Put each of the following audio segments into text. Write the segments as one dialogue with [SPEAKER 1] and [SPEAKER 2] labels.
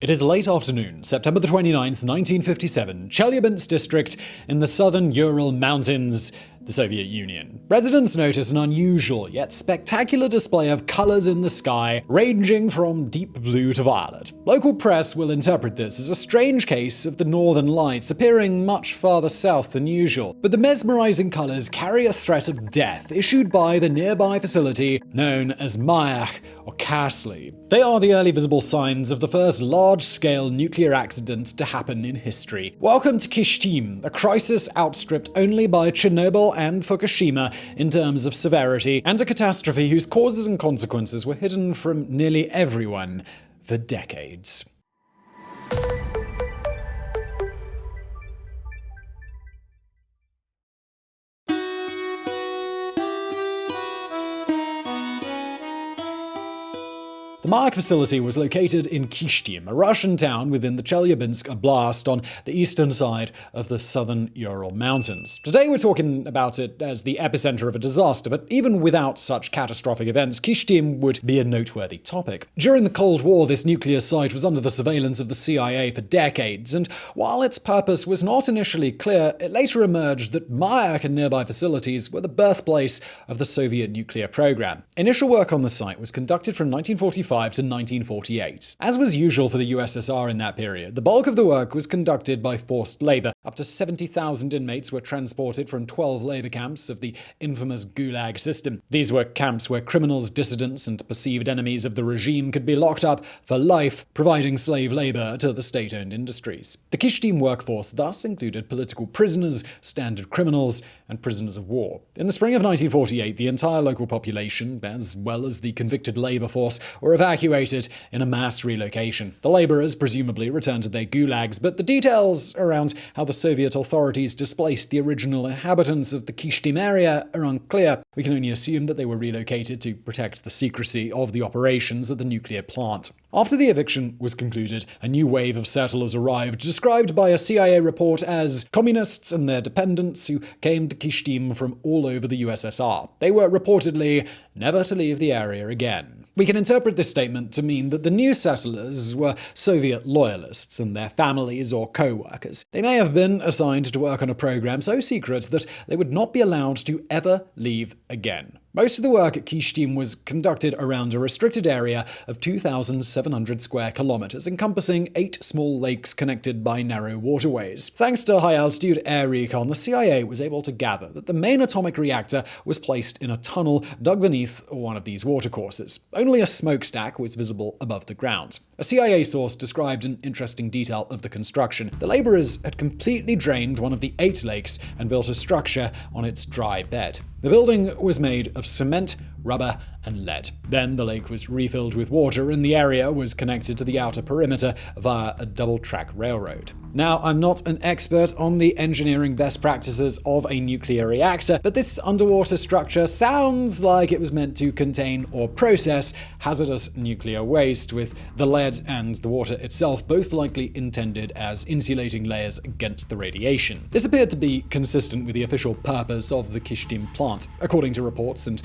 [SPEAKER 1] It is late afternoon, September the 29th, 1957, Chelyabinsk district in the southern Ural Mountains, the Soviet Union. Residents notice an unusual yet spectacular display of colors in the sky, ranging from deep blue to violet. Local press will interpret this as a strange case of the northern lights appearing much farther south than usual. But the mesmerizing colors carry a threat of death issued by the nearby facility known as Mayak or Kasli. They are the early visible signs of the first large-scale nuclear accident to happen in history. Welcome to Kishtim, a crisis outstripped only by Chernobyl and Fukushima in terms of severity, and a catastrophe whose causes and consequences were hidden from nearly everyone for decades. The Mayak facility was located in Kishtim, a Russian town within the Chelyabinsk Oblast on the eastern side of the southern Ural Mountains. Today we're talking about it as the epicenter of a disaster, but even without such catastrophic events, Kishtim would be a noteworthy topic. During the Cold War, this nuclear site was under the surveillance of the CIA for decades, and while its purpose was not initially clear, it later emerged that Mayak and nearby facilities were the birthplace of the Soviet nuclear program. Initial work on the site was conducted from 1945 to 1948. As was usual for the USSR in that period, the bulk of the work was conducted by forced labor. Up to 70,000 inmates were transported from 12 labor camps of the infamous Gulag system. These were camps where criminals, dissidents, and perceived enemies of the regime could be locked up for life, providing slave labor to the state-owned industries. The Kishtim workforce thus included political prisoners, standard criminals, and prisoners of war. In the spring of 1948, the entire local population, as well as the convicted labor force, were evacuated in a mass relocation. The laborers presumably returned to their gulags, but the details around how the Soviet authorities displaced the original inhabitants of the Kishtim area are unclear. We can only assume that they were relocated to protect the secrecy of the operations at the nuclear plant. After the eviction was concluded, a new wave of settlers arrived, described by a CIA report as communists and their dependents who came to Kishtim from all over the USSR. They were reportedly never to leave the area again. We can interpret this statement to mean that the new settlers were Soviet loyalists and their families or co-workers. They may have been assigned to work on a program so secret that they would not be allowed to ever leave again. Most of the work at Kishtim was conducted around a restricted area of 2,700 square kilometers, encompassing eight small lakes connected by narrow waterways. Thanks to high-altitude air recon, the CIA was able to gather that the main atomic reactor was placed in a tunnel dug beneath one of these watercourses. Only a smokestack was visible above the ground. A CIA source described an interesting detail of the construction. The laborers had completely drained one of the eight lakes and built a structure on its dry bed. The building was made of cement, rubber, and lead. Then the lake was refilled with water and the area was connected to the outer perimeter via a double-track railroad. Now, I'm not an expert on the engineering best practices of a nuclear reactor, but this underwater structure sounds like it was meant to contain or process hazardous nuclear waste, with the lead and the water itself both likely intended as insulating layers against the radiation. This appeared to be consistent with the official purpose of the Kishtim plant. According to reports and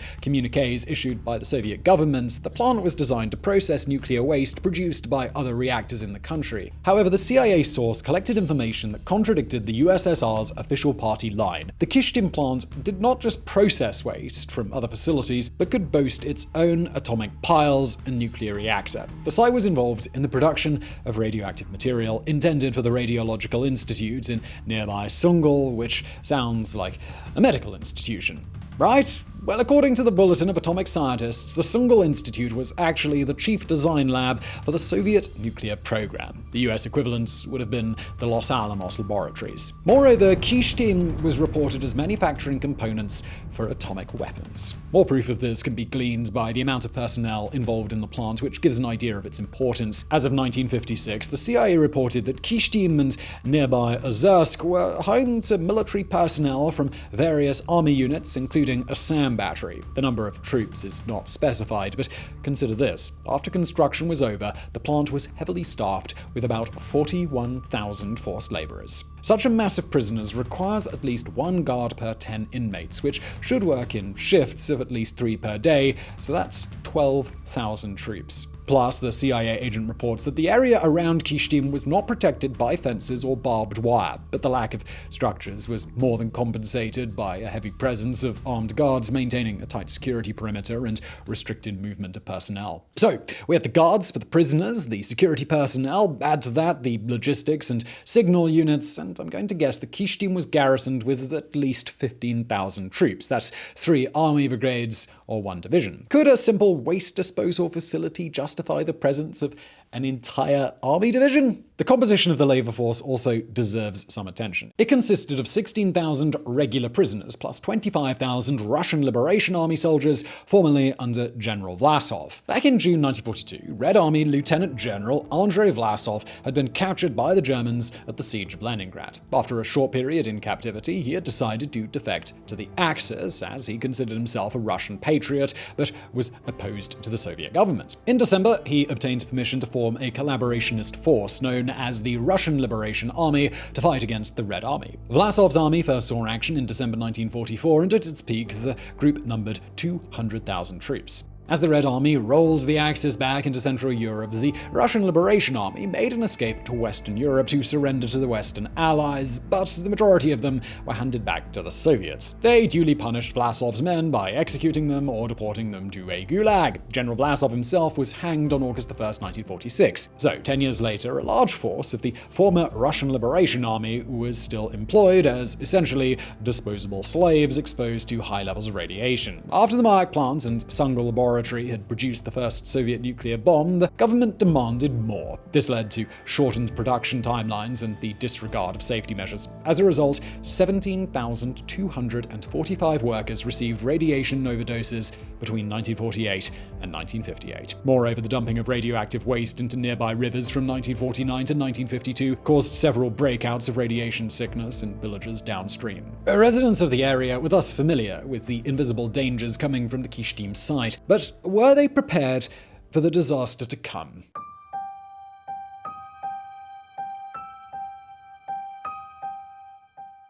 [SPEAKER 1] issued by the Soviet government, the plant was designed to process nuclear waste produced by other reactors in the country. However, the CIA source collected information that contradicted the USSR's official party line. The Kishtim plant did not just process waste from other facilities, but could boast its own atomic piles and nuclear reactor. The site was involved in the production of radioactive material intended for the Radiological Institute in nearby Sungul, which sounds like a medical institution. Right? Well, according to the Bulletin of Atomic Scientists, the Sungul Institute was actually the chief design lab for the Soviet nuclear program. The US equivalents would have been the Los Alamos laboratories. Moreover, Kishtim was reported as manufacturing components for atomic weapons. More proof of this can be gleaned by the amount of personnel involved in the plant, which gives an idea of its importance. As of 1956, the CIA reported that Kishtim and nearby Ozersk were home to military personnel from various army units, including Assam battery. The number of troops is not specified, but consider this. After construction was over, the plant was heavily staffed with about 41,000 forced laborers. Such a mass of prisoners requires at least one guard per 10 inmates, which should work in shifts of at least three per day, so that's 12,000 troops. Plus, the CIA agent reports that the area around Kishtim was not protected by fences or barbed wire, but the lack of structures was more than compensated by a heavy presence of armed guards maintaining a tight security perimeter and restricted movement of personnel. So, we have the guards for the prisoners, the security personnel, add to that the logistics and signal units, and I'm going to guess the Kishtim was garrisoned with at least 15,000 troops. That's three army brigades or one division. Could a simple waste disposal facility justify the presence of an entire army division? The composition of the labor force also deserves some attention. It consisted of 16,000 regular prisoners plus 25,000 Russian Liberation Army soldiers formerly under General Vlasov. Back in June 1942, Red Army Lieutenant General Andrei Vlasov had been captured by the Germans at the Siege of Leningrad. After a short period in captivity, he had decided to defect to the Axis, as he considered himself a Russian patriot, but was opposed to the Soviet government. In December, he obtained permission to form a collaborationist force known as the Russian Liberation Army to fight against the Red Army. Vlasov's army first saw action in December 1944, and at its peak, the group numbered 200,000 troops. As the Red Army rolled the Axis back into Central Europe, the Russian Liberation Army made an escape to Western Europe to surrender to the Western Allies, but the majority of them were handed back to the Soviets. They duly punished Vlasov's men by executing them or deporting them to a gulag. General Vlasov himself was hanged on August 1, 1946. So, ten years later, a large force of the former Russian Liberation Army was still employed as essentially disposable slaves exposed to high levels of radiation. After the Mayak plant and laboratory laboratory had produced the first Soviet nuclear bomb, the government demanded more. This led to shortened production timelines and the disregard of safety measures. As a result, 17,245 workers received radiation overdoses between 1948 and 1958. Moreover, the dumping of radioactive waste into nearby rivers from 1949 to 1952 caused several breakouts of radiation sickness in villages downstream. Residents of the area were thus familiar with the invisible dangers coming from the Kishtim site, but but were they prepared for the disaster to come?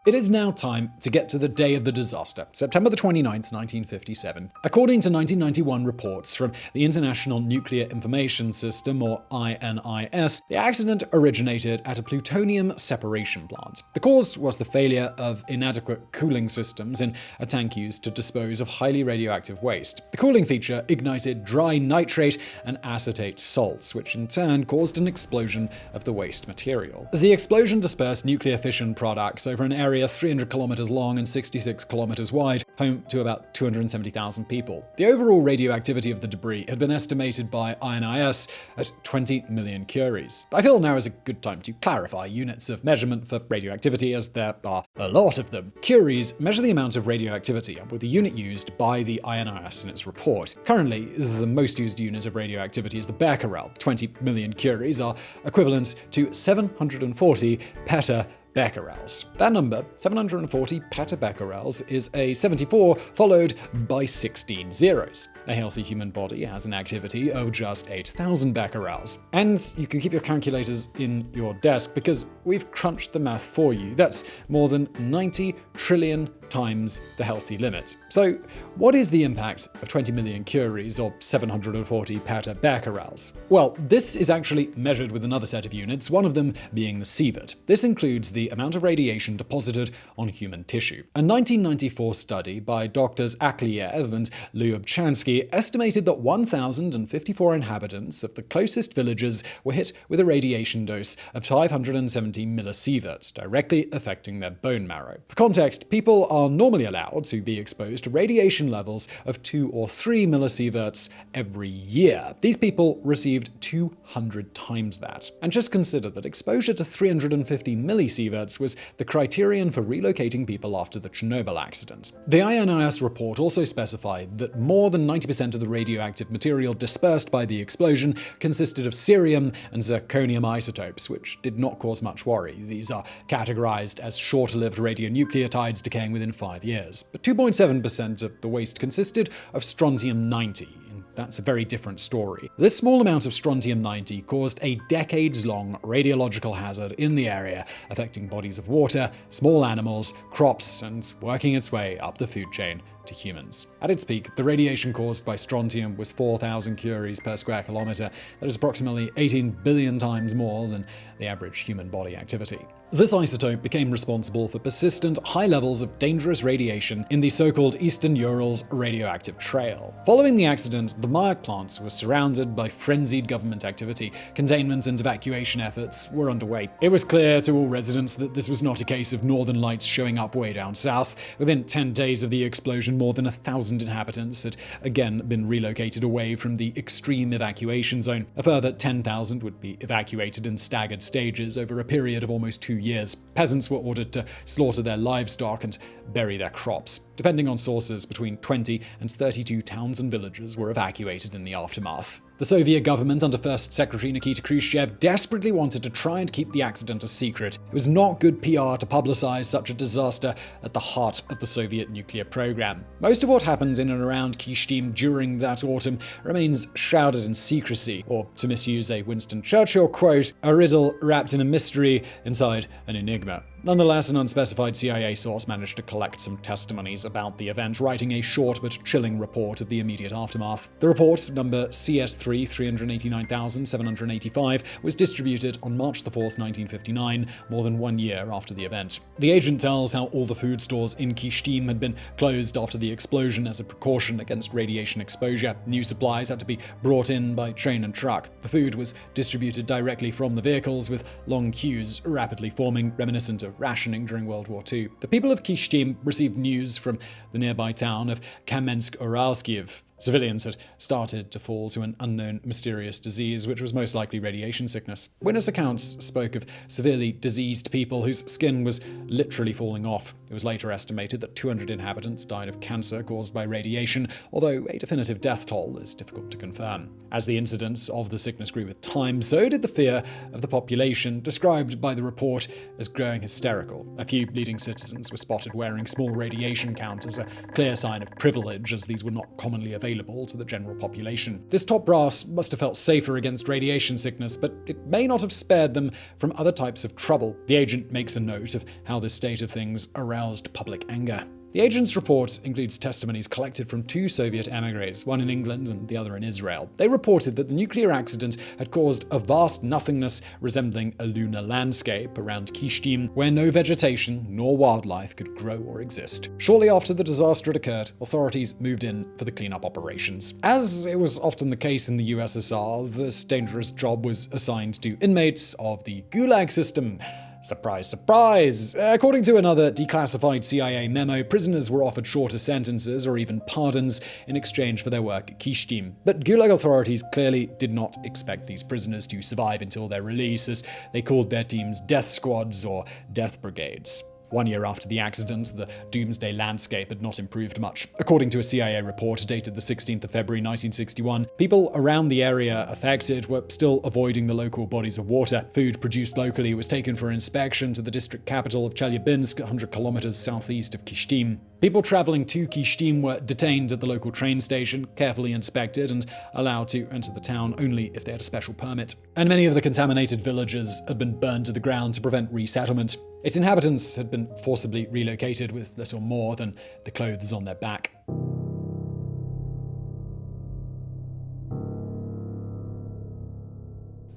[SPEAKER 1] It is now time to get to the day of the disaster, September the 29th, 1957. According to 1991 reports from the International Nuclear Information System, or INIS, the accident originated at a plutonium separation plant. The cause was the failure of inadequate cooling systems in a tank used to dispose of highly radioactive waste. The cooling feature ignited dry nitrate and acetate salts, which in turn caused an explosion of the waste material. The explosion dispersed nuclear fission products over an area area 300 kilometers long and 66 kilometers wide, home to about 270,000 people. The overall radioactivity of the debris had been estimated by INIS at 20 million curies. I feel now is a good time to clarify units of measurement for radioactivity, as there are a lot of them. Curies measure the amount of radioactivity, with the unit used by the INIS in its report. Currently, the most used unit of radioactivity is the becquerel. 20 million curies are equivalent to 740 peta becquerels. That number, 740 petabecquerels, is a 74 followed by 16 zeros. A healthy human body has an activity of just 8,000 becquerels. And you can keep your calculators in your desk because we've crunched the math for you. That's more than 90 trillion times the healthy limit. So, what is the impact of 20 million curies or 740 petabecquerels? Well, this is actually measured with another set of units, one of them being the sievert. This includes the amount of radiation deposited on human tissue. A 1994 study by doctors Akleyev and Lyubchansky estimated that 1,054 inhabitants of the closest villages were hit with a radiation dose of 570 millisieverts, directly affecting their bone marrow. For context, people are normally allowed to be exposed to radiation levels of 2 or 3 millisieverts every year. These people received 200 times that. And just consider that exposure to 350 millisieverts was the criterion for relocating people after the Chernobyl accident. The INIS report also specified that more than 90% of the radioactive material dispersed by the explosion consisted of cerium and zirconium isotopes, which did not cause much worry. These are categorized as short-lived radionucleotides decaying within five years. But 2.7% of the waste consisted of strontium-90, and that's a very different story. This small amount of strontium-90 caused a decades-long radiological hazard in the area, affecting bodies of water, small animals, crops, and working its way up the food chain to humans. At its peak, the radiation caused by strontium was 4,000 curies per square kilometer. That is approximately 18 billion times more than the average human body activity. This isotope became responsible for persistent high levels of dangerous radiation in the so-called Eastern Urals radioactive trail. Following the accident, the Mayak plants were surrounded by frenzied government activity. Containment and evacuation efforts were underway. It was clear to all residents that this was not a case of northern lights showing up way down south. Within 10 days of the explosion, more than a thousand inhabitants had again been relocated away from the extreme evacuation zone. A further 10,000 would be evacuated in staggered stages over a period of almost two years. Peasants were ordered to slaughter their livestock and bury their crops. Depending on sources, between 20 and 32 towns and villages were evacuated in the aftermath. The Soviet government under First Secretary Nikita Khrushchev desperately wanted to try and keep the accident a secret. It was not good PR to publicize such a disaster at the heart of the Soviet nuclear program. Most of what happened in and around Kyshtym during that autumn remains shrouded in secrecy, or to misuse a Winston Churchill quote, a riddle wrapped in a mystery inside an enigma. Nonetheless, an unspecified CIA source managed to collect some testimonies about the event, writing a short but chilling report of the immediate aftermath. The report, number CS3 389,785, was distributed on March 4, 1959, more than one year after the event. The agent tells how all the food stores in Kyshtym had been closed after the explosion as a precaution against radiation exposure. New supplies had to be brought in by train and truck. The food was distributed directly from the vehicles, with long queues rapidly forming, reminiscent of rationing during World War II. The people of Kyshtym received news from the nearby town of Kamensk-Uralsky, Civilians had started to fall to an unknown mysterious disease, which was most likely radiation sickness. Witness accounts spoke of severely diseased people whose skin was literally falling off. It was later estimated that 200 inhabitants died of cancer caused by radiation, although a definitive death toll is difficult to confirm. As the incidence of the sickness grew with time, so did the fear of the population, described by the report as growing hysterical. A few leading citizens were spotted wearing small radiation counters, a clear sign of privilege, as these were not commonly available to the general population. This top brass must have felt safer against radiation sickness, but it may not have spared them from other types of trouble. The agent makes a note of how this state of things aroused public anger. The agent's report includes testimonies collected from two Soviet emigres, one in England and the other in Israel. They reported that the nuclear accident had caused a vast nothingness resembling a lunar landscape around Kyshtym, where no vegetation nor wildlife could grow or exist. Shortly after the disaster had occurred, authorities moved in for the cleanup operations. As it was often the case in the USSR, this dangerous job was assigned to inmates of the Gulag system. Surprise, surprise! According to another declassified CIA memo, prisoners were offered shorter sentences or even pardons in exchange for their work at Kyshtym. But Gulag authorities clearly did not expect these prisoners to survive until their release, as they called their teams death squads or death brigades. One year after the accident, the doomsday landscape had not improved much. According to a CIA report dated the 16th of February 1961, people around the area affected were still avoiding the local bodies of water. Food produced locally was taken for inspection to the district capital of Chelyabinsk, 100 kilometers southeast of Kyshtym. People traveling to Kyshtym were detained at the local train station, carefully inspected, and allowed to enter the town only if they had a special permit. And many of the contaminated villages had been burned to the ground to prevent resettlement. Its inhabitants had been forcibly relocated with little more than the clothes on their back.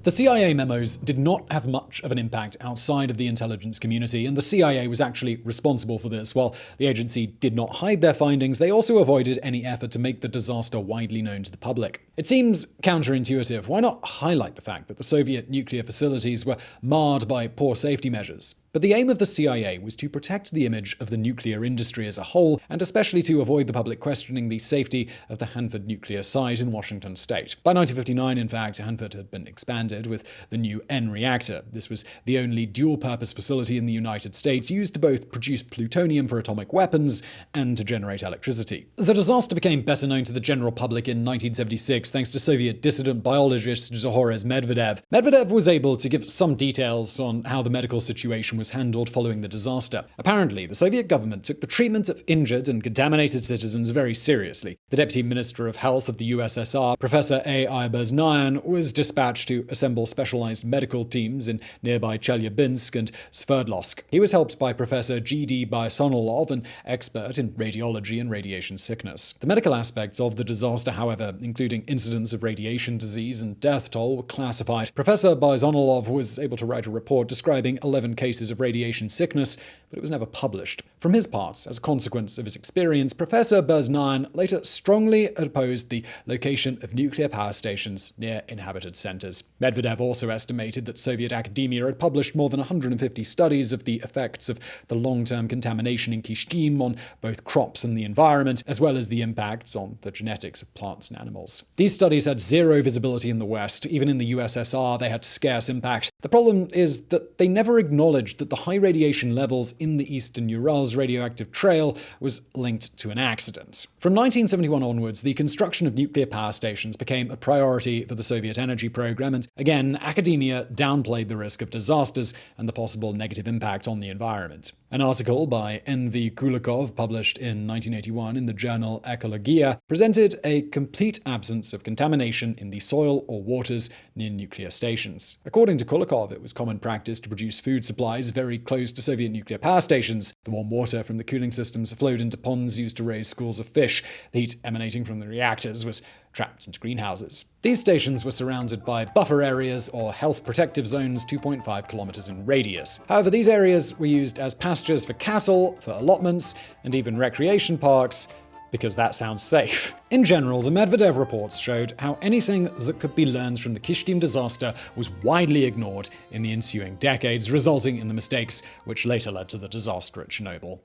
[SPEAKER 1] The CIA memos did not have much of an impact outside of the intelligence community, and the CIA was actually responsible for this. While the agency did not hide their findings, they also avoided any effort to make the disaster widely known to the public. It seems counterintuitive. Why not highlight the fact that the Soviet nuclear facilities were marred by poor safety measures? But the aim of the CIA was to protect the image of the nuclear industry as a whole, and especially to avoid the public questioning the safety of the Hanford nuclear site in Washington state. By 1959, in fact, Hanford had been expanded with the new N reactor. This was the only dual-purpose facility in the United States used to both produce plutonium for atomic weapons and to generate electricity. The disaster became better known to the general public in 1976 thanks to Soviet dissident biologist Zhores Medvedev. Medvedev was able to give some details on how the medical situation was was handled following the disaster. Apparently, the Soviet government took the treatment of injured and contaminated citizens very seriously. The Deputy Minister of Health of the USSR, Professor A. Beznyan, was dispatched to assemble specialized medical teams in nearby Chelyabinsk and Sverdlovsk. He was helped by Professor G.D. Baysogolov, an expert in radiology and radiation sickness. The medical aspects of the disaster, however, including incidents of radiation disease and death toll, were classified. Professor Baysogolov was able to write a report describing 11 cases of radiation sickness, but it was never published. From his part, as a consequence of his experience, Professor Beznyan later strongly opposed the location of nuclear power stations near inhabited centers. Medvedev also estimated that Soviet academia had published more than 150 studies of the effects of the long-term contamination in Kishtim on both crops and the environment, as well as the impacts on the genetics of plants and animals. These studies had zero visibility in the West. Even in the USSR, they had scarce impact. The problem is that they never acknowledged that the high radiation levels in the eastern Urals radioactive trail was linked to an accident. From 1971 onwards, the construction of nuclear power stations became a priority for the Soviet energy program, and again, academia downplayed the risk of disasters and the possible negative impact on the environment. An article by N.V. Kulikov, published in 1981 in the journal Ecologia, presented a complete absence of contamination in the soil or waters near nuclear stations. According to Kulikov, it was common practice to produce food supplies very close to Soviet nuclear power stations. The warm water from the cooling systems flowed into ponds used to raise schools of fish. The heat emanating from the reactors was trapped into greenhouses. These stations were surrounded by buffer areas or health protective zones 2.5 kilometers in radius. However, these areas were used as pastures for cattle, for allotments, and even recreation parks, because that sounds safe. In general, the Medvedev reports showed how anything that could be learned from the Kishtim disaster was widely ignored in the ensuing decades, resulting in the mistakes which later led to the disaster at Chernobyl.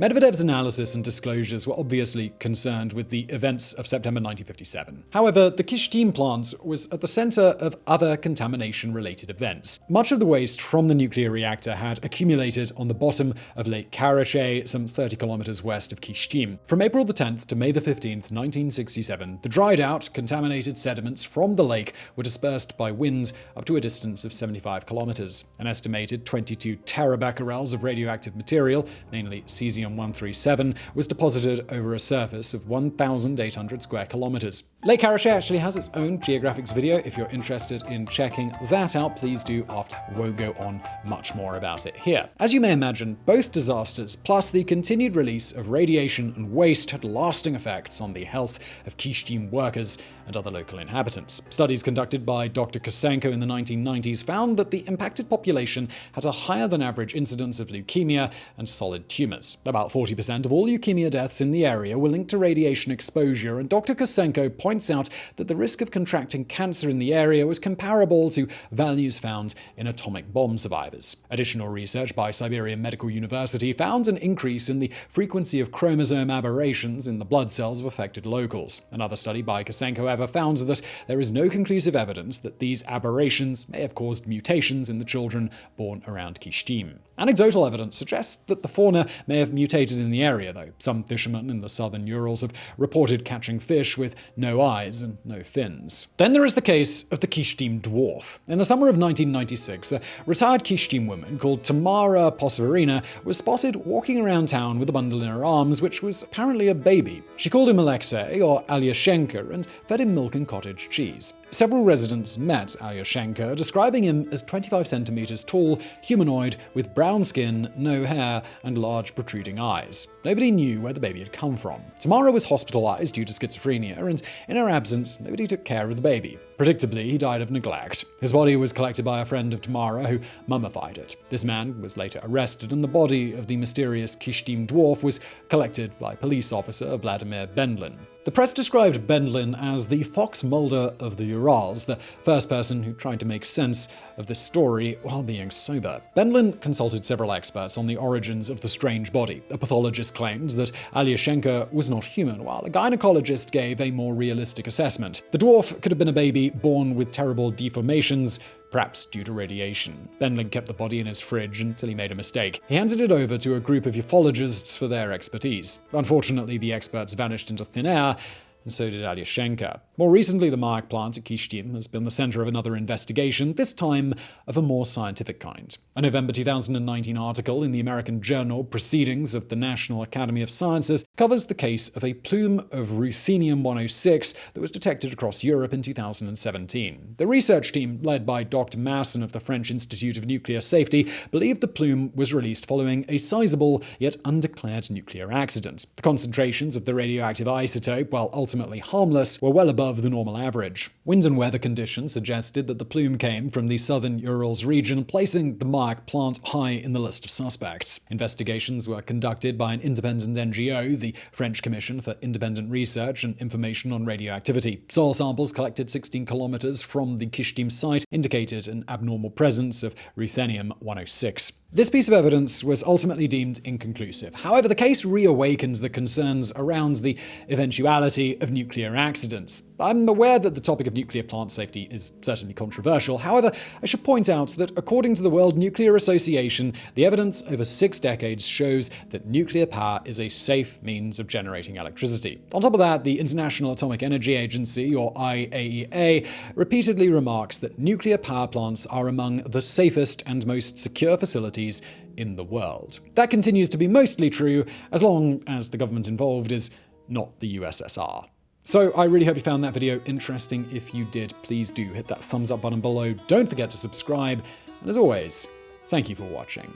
[SPEAKER 1] Medvedev's analysis and disclosures were obviously concerned with the events of September 1957. However, the Kishtim plant was at the center of other contamination-related events. Much of the waste from the nuclear reactor had accumulated on the bottom of Lake Karachay, some 30 kilometers west of Kishtim. From April the 10th to May the 15th, 1967, the dried-out, contaminated sediments from the lake were dispersed by wind up to a distance of 75 kilometers. An estimated 22 terabecquerels of radioactive material, mainly cesium 137 was deposited over a surface of 1,800 square kilometers. Lake Karachay actually has its own geographics video. If you're interested in checking that out, please do after. Won't go on much more about it here. As you may imagine, both disasters, plus the continued release of radiation and waste, had lasting effects on the health of Kishtim workers and other local inhabitants. Studies conducted by Dr. Kosenko in the 1990s found that the impacted population had a higher than average incidence of leukemia and solid tumors. About 40% of all leukemia deaths in the area were linked to radiation exposure, and Dr. Kosenko points out that the risk of contracting cancer in the area was comparable to values found in atomic bomb survivors. Additional research by Siberian Medical University found an increase in the frequency of chromosome aberrations in the blood cells of affected locals. Another study by Kosenko however, found that there is no conclusive evidence that these aberrations may have caused mutations in the children born around Kishtim. Anecdotal evidence suggests that the fauna may have mutated in the area, though. Some fishermen in the southern Urals have reported catching fish with no eyes and no fins. Then there is the case of the Kishtim dwarf. In the summer of 1996, a retired Kishtim woman called Tamara Prosvirina was spotted walking around town with a bundle in her arms, which was apparently a baby. She called him Alexei or Alyoshenka and fed him milk and cottage cheese. Several residents met Alyoshenka, describing him as 25 centimeters tall, humanoid, with brown skin, no hair, and large protruding eyes. Nobody knew where the baby had come from. Tamara was hospitalized due to schizophrenia, and in her absence, nobody took care of the baby. Predictably, he died of neglect. His body was collected by a friend of Tamara, who mummified it. This man was later arrested, and the body of the mysterious Kishtim dwarf was collected by police officer Vladimir Bendlin. The press described Bendlin as the Fox Mulder of the Urals, the first person who tried to make sense of this story while being sober. Bendlin consulted several experts on the origins of the strange body. A pathologist claimed that Alyoshenka was not human, while a gynecologist gave a more realistic assessment. The dwarf could have been a baby born with terrible deformations, perhaps due to radiation. Bendlin kept the body in his fridge until he made a mistake. He handed it over to a group of ufologists for their expertise. Unfortunately, the experts vanished into thin air, and so did Alyoshenka. More recently, the Mayak plant at Kyshtym has been the center of another investigation, this time of a more scientific kind. A November 2019 article in the American journal Proceedings of the National Academy of Sciences covers the case of a plume of ruthenium-106 that was detected across Europe in 2017. The research team, led by Dr. Masson of the French Institute of Nuclear Safety, believed the plume was released following a sizable yet undeclared nuclear accident. The concentrations of the radioactive isotope, while ultimately harmless, were well above the normal average. Wind and weather conditions suggested that the plume came from the southern Urals region, placing the Mayak plant high in the list of suspects. Investigations were conducted by an independent NGO, the French Commission for Independent Research and Information on Radioactivity. Soil samples collected 16 kilometers from the Kyshtym site indicated an abnormal presence of ruthenium-106. This piece of evidence was ultimately deemed inconclusive. However, the case reawakens the concerns around the eventuality of nuclear accidents. I'm aware that the topic of nuclear plant safety is certainly controversial. However, I should point out that according to the World Nuclear Association, the evidence over six decades shows that nuclear power is a safe means of generating electricity. On top of that, the International Atomic Energy Agency, or IAEA, repeatedly remarks that nuclear power plants are among the safest and most secure facilities in the world. That continues to be mostly true as long as the government involved is not the USSR. So I really hope you found that video interesting. If you did, please do hit that thumbs up button below. Don't forget to subscribe. And as always, thank you for watching.